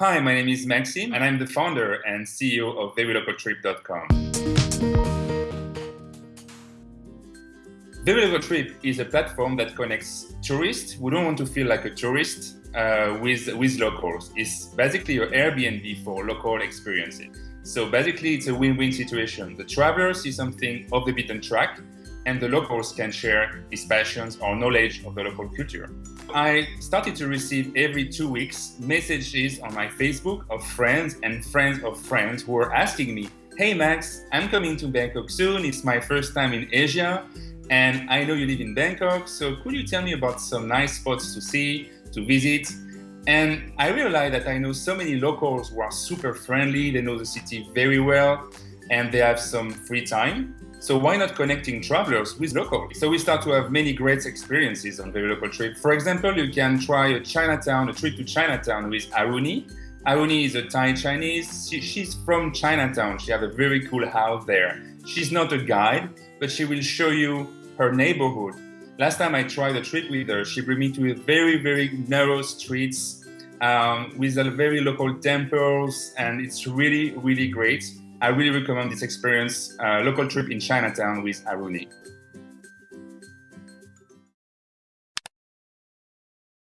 Hi, my name is Maxim, and I'm the founder and CEO of VeryLocalTrip.com. VeryLocalTrip is a platform that connects tourists who don't want to feel like a tourist uh, with, with locals. It's basically your Airbnb for local experiences. So basically, it's a win-win situation. The traveler sees something off the beaten track, and the locals can share his passions or knowledge of the local culture. I started to receive every two weeks messages on my Facebook of friends and friends of friends who were asking me, hey Max, I'm coming to Bangkok soon, it's my first time in Asia, and I know you live in Bangkok, so could you tell me about some nice spots to see, to visit? And I realized that I know so many locals who are super friendly, they know the city very well, and they have some free time. So why not connecting travelers with locals? So we start to have many great experiences on Very Local Trip. For example, you can try a Chinatown, a trip to Chinatown with Aruni. Aruni is a Thai Chinese. She, she's from Chinatown. She has a very cool house there. She's not a guide, but she will show you her neighborhood. Last time I tried a trip with her, she brought me to very, very narrow streets um, with a very local temples, and it's really, really great. I really recommend this experience, uh, local trip in Chinatown with Aruni.